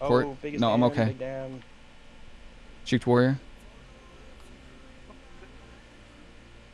Court? Oh, biggest No, I'm okay. Big dam. Warrior.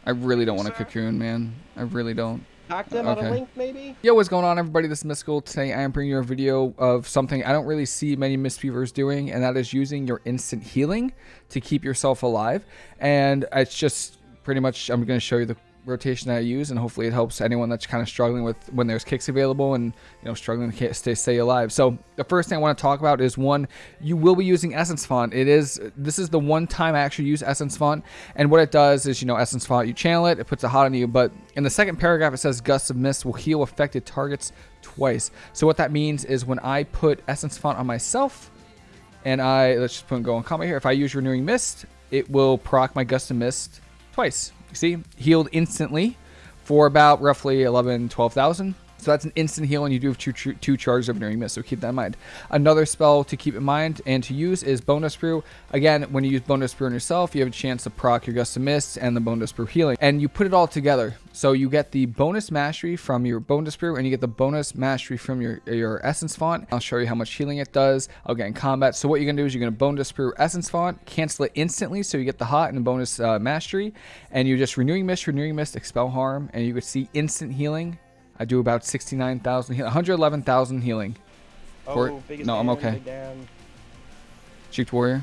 I really don't want a cocoon, man. I really don't. Talk to them on Okay. a link, maybe? Yo, what's going on, everybody? This is Mystical. Today, I am bringing you a video of something I don't really see many Mistweavers doing, and that is using your instant healing to keep yourself alive. And it's just pretty much, I'm going to show you the rotation that I use, and hopefully it helps anyone that's kind of struggling with when there's kicks available and you know struggling to stay stay alive. So the first thing I want to talk about is one, you will be using Essence Font. It is this is the one time I actually use Essence Font, and what it does is you know Essence Font, you channel it, it puts a hot on you, but in the second paragraph it says gusts of Mist will heal affected targets twice. So what that means is when I put Essence Font on myself, and I let's just put go on comment here. If I use Renewing Mist, it will proc my Gust of Mist twice. You see, healed instantly for about roughly 11, 12,000. So that's an instant heal, and you do have two, two charges of Renewing Mist, so keep that in mind. Another spell to keep in mind and to use is Bonedust Brew. Again, when you use Bonedust Brew on yourself, you have a chance to proc your Gust of Mist and the Bonedust Brew healing. And you put it all together. So you get the bonus mastery from your bonedust brew, and you get the bonus mastery from your your essence font. I'll show you how much healing it does. I'll get in combat. So what you're gonna do is you're gonna bonedust brew essence font, cancel it instantly, so you get the hot and the bonus uh, mastery, and you're just renewing mist, renewing mist, expel harm, and you could see instant healing. I do about 69,000, heal- 111,000 healing. Court? Oh, biggest No, I'm okay. Big dam. Warrior.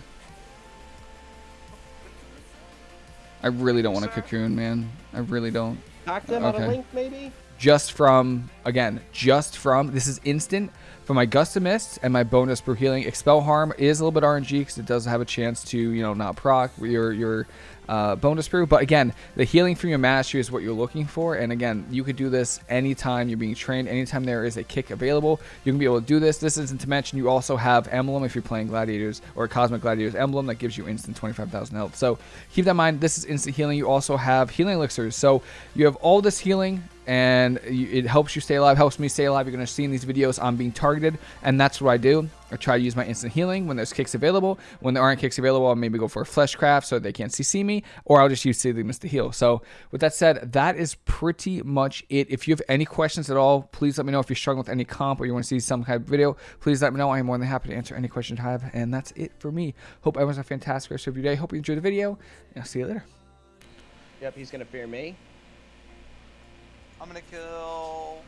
I really don't want a Sir? cocoon, man. I really don't. To them on Okay. a link, maybe? Just from again just from this is instant for my gust of mist and my bonedust brew healing. Expel harm is a little bit rng because it does have a chance to you know not proc your your uh, bonedust brew. But again the healing from your mastery is what you're looking for. And again you could do this anytime you're being trained. Anytime there is a kick available you can be able to do this. This isn't to mention you also have emblem if you're playing gladiators or cosmic gladiators emblem that gives you instant 25,000 health. So keep that in mind. This is instant healing. You also have healing elixirs. So you have all this healing and it helps you stay alive, helps me stay alive. You're going to see in these videos I'm being targeted, and that's what I do. I try to use my instant healing when there's kicks available. When there aren't kicks available, I'll maybe go for a fleshcraft so they can't CC me, or I'll just use Soothing Mist to heal. So, with that said, that is pretty much it. If you have any questions at all, please let me know. If you're struggling with any comp or you want to see some kind of video, please let me know. I'm more than happy to answer any questions you have, and that's it for me. Hope everyone's a fantastic rest of your day. Hope you enjoyed the video, and I'll see you later. Yep, he's gonna fear me. I'm gonna kill.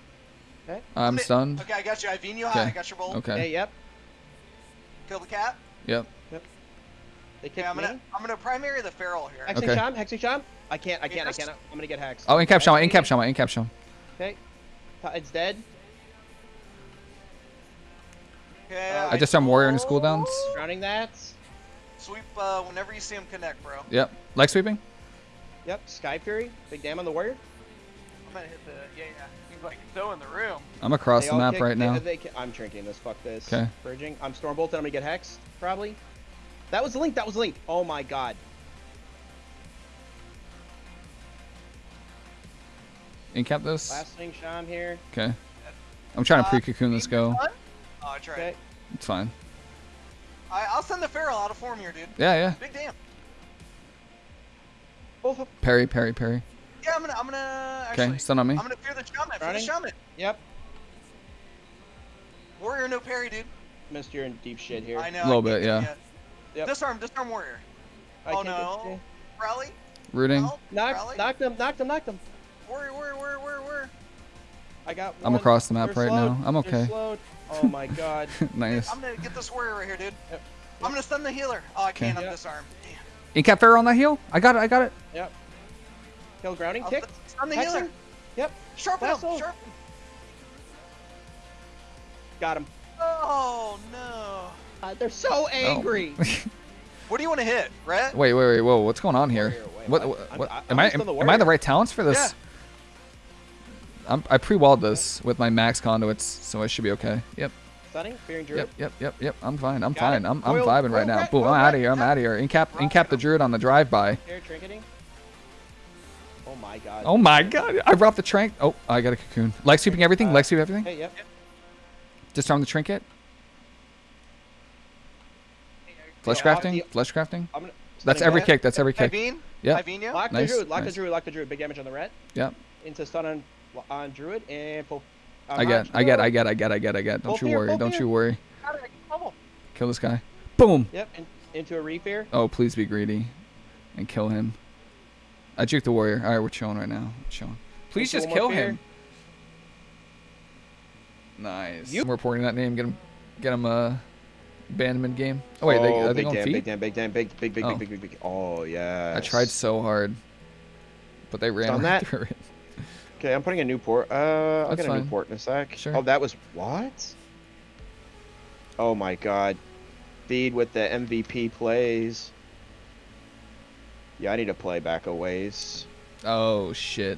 Okay. I'm gonna- stunned. Okay, I got you. I Vino you Okay. high. I got your bolt. Okay. Hey, yep. Kill the cat. Yep. Yep. They Okay, kicked I'm gonna me. I'm gonna primary the feral here. Hexing Okay. Sham, Hexing Sham. I can't, I can't, I can't. I'm gonna get hexed. Oh, in cap Shama, in Hexing cap it. In cap Shama. Okay. It's dead. Okay. Uh, I just am warrior in his cooldowns. Drowning that. Sweep uh, whenever you see him connect, bro. Yep. Leg sweeping? Yep. Sky Fury. Big damn on the warrior. I'm gonna hit the yeah yeah. He's like so in the room. I'm across They the map kick- right they- now. they ki- I'm drinking this. Fuck this. 'Kay. Bridging. I'm Stormbolted. I'm gonna get hexed. Probably. That was the link. That was the link. Oh my god. Incap this? Last thing, Sham here. Okay. I'm trying to Uh, pre-cocoon this go. Oh, I tried. Okay. It's fine. I, I'll send the feral out of form here, dude. Yeah, yeah. Big damn. Both of. Parry, parry, parry. Yeah, I'm gonna I'm gonna. Okay, stun on me. I'm gonna fear the shaman. Fear the shaman. Yep. Warrior no parry, dude. Missed. You're in deep shit here. I know. A little bit, yeah. yet. Yep. Disarm, disarm warrior. I oh no. Rally. Rooting. Help. Knocked. Rally. Knocked him. Knocked him. Knocked him. Warrior, warrior, warrior, warrior, warrior. I got. I'm across the map They're right slowed. now. I'm okay. Oh my god. nice. I'm gonna get this warrior right here, dude. Yep. I'm gonna stun the healer. Oh, I can't. Okay. I'm Yep. disarmed. Damn. Incap Pharaoh on that heal? I got it, I got it. Yep. Kill grounding I'll kick. st- Stun the healer. Yep. Sharpen him. Vessel. Sharpen. Got him. Oh no. Uh, they're so angry. What do you want to hit, Rhett? wait, wait, wait, whoa, what's going on here? Warrior, wait, What, I'm- what, I'm- what- I'm I, am, the am I the right talents for this? Yeah. I'm, I pre-walled this with my max conduits, so I should be okay. Yep, Stunning. Fearing druid. yep, yep, yep, yep. I'm fine. I'm Got fine. it. I'm, I'm Royal- vibing right Royal now. Boom, I'm out of here. I'm out of here. Incap, incap the druid on the drive-by. Here, trinketing. Oh my god. Oh my god, I brought the trank. Oh, I got a cocoon. Leg sweeping everything. Uh, Leg sweep everything. Hey, yep. Disarm the trinket. Flesh Yeah, I'll crafting. deal- Flesh crafting. I'm gonna. That's every kick. That's every kick. Ivine? Yep. Ivine? Lock Nice, the druid. Lock nice. the druid. Lock the druid. Big damage on the rat. Yep. Into stun on on druid and full. uh, I get, I get, I get, I get, I get, I get. Don't you worry. Don't you worry. Got it, I can bubble. Kill this guy. Boom. Yep, in, into a refair. Oh, please be greedy, and kill him. I juked the warrior. All right, we're chilling right now. We're chilling. Please just kill him. Nice. You- I'm reporting that name. Get him. Get him a abandonment game. Oh wait, they, oh, are they going damn, feet? big damn, big damn, big, big, big, Oh. big, big, big, big. Oh yeah. I tried so hard, but they ran Stun right that. through it. Okay, I'm putting a new port. Uh, I'll get a fine. new port in a sec. Sure. Oh, that was what? Oh my god. Feed with the MVP plays. Yeah, I need to play back a ways. Oh shit!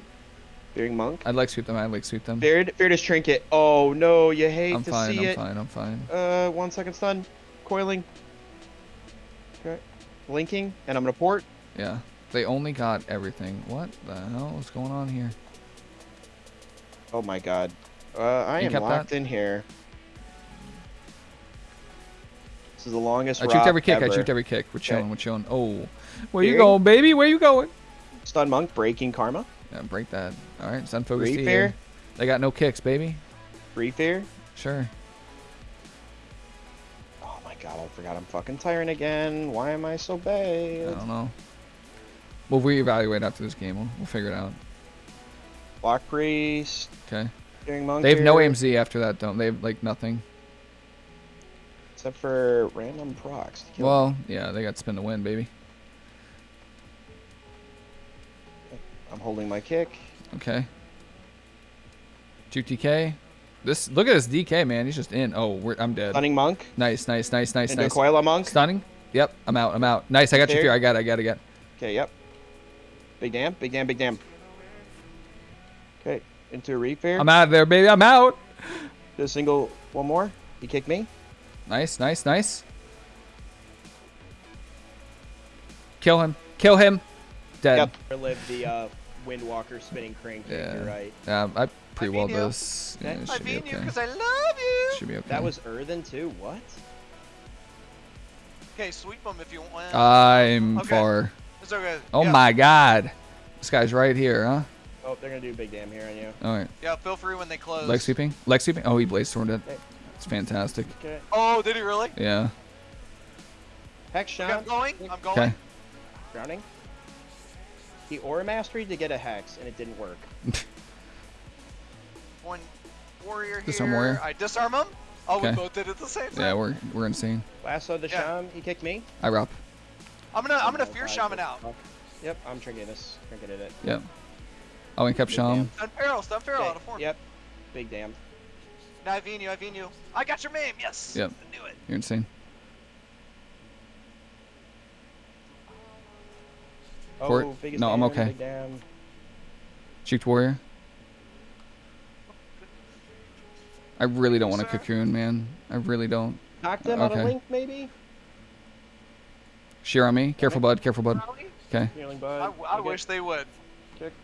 Fearing monk. I'd like sweep them. I'd like sweep them. Feared, feared trinket. Oh no, you hate I'm to fine. see I'm it. fine. I'm fine. Uh, one second stun. Coiling. Okay. Blinking, and I'm gonna port. Yeah. They only got everything. What the hell is going on here? Oh my god. Uh, I You am locked that? in here. This is the longest I juked every kick. I ever. juked every kick. We're chilling. Okay. We're chilling. Oh, where you going, baby? Where you going? Stun monk, breaking karma. Yeah, break that. All right, sun focus. Free fair. They got no kicks, baby. Free fear. Sure. Oh my god, I forgot I'm fucking tyrant again. Why am I so bad? I don't know. We'll reevaluate after this game. We'll, we'll figure it out. Block priest. Okay. They have no AMZ after that, don't they? Have like nothing. Except for random procs. Well, yeah, they got spin to win, baby. I'm holding my kick. Okay. Juke DK. This look at this DK man. He's just in. Oh, we're, I'm dead. Stunning monk. Nice, nice, nice, nice, Into nice. Coila monk. Stunning. Yep, I'm out. I'm out. Nice. I got your There. fear. I got. it, I got. it, I got. it. Okay, yep. Big damn, big damn, big damn. Okay, into a refair. I'm out of there, baby. I'm out. A single, one more. You kick me. Nice, nice, nice. Kill him. Kill him. Dead. Yep. Relive the uh, Windwalker spinning crane kick. Yeah. You're right. Yeah, I pre-walled beat you. this. Yeah, I should be beat you okay. because I love you. Should be okay. That was Earthen too. What? Okay, sweep them if you want. I'm Okay. far. it's okay. Oh yeah. my god. This guy's right here, huh? Oh, they're gonna do a big damn here on you. All right. Yeah, feel free when they close. Leg sweeping. Leg sweeping. Oh, he blaze stormed it. Okay. It's fantastic. Okay. Oh, did he really? Yeah. Hex Okay, shot. I'm going. I'm going. Okay. Drowning. He aura mastery to get a hex, and it didn't work. One warrior here. Disarm warrior. I disarm him. Oh, we both did it at the same time. Yeah, we're we're insane. Lasso the Yeah. Sham. He kicked me. I rop. I'm gonna I'm gonna Oh, fear God, shaman out. fuck. Yep, I'm trinketing this. Trinketed it. Yep. Oh, and kept Big Sham. Stun feral, stun feral Okay, out of form. Yep. Big damn. Now I veen you, I veen you. I got your meme. Yes. Yep. I knew it. You're insane. Oh, biggest No, I'm okay. Big damn. Juked warrior. I really don't want to Sir? cocoon, man. I really don't. Knocked him out Okay. of link, maybe. Shear on me. Careful, bud. Careful, bud. Okay. Healing I, bud. I You wish they would. kicked.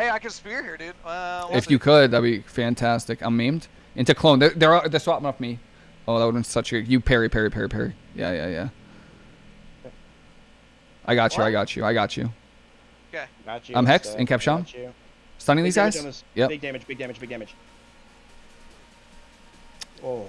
Hey, I can spear here, dude. Uh, well, we'll If see. you could, that'd be fantastic. I'm maimed. Into clone. They're, they're, they're swapping off me. Oh, that would have been such a... You parry, parry, parry, parry. Yeah, yeah, yeah. I got you. I got you. I got you. Okay. Got you. I'm Hex Steph, and kept Sham? you. Stunning Big these guys? on Yep. Big damage, big damage, big damage. Oh.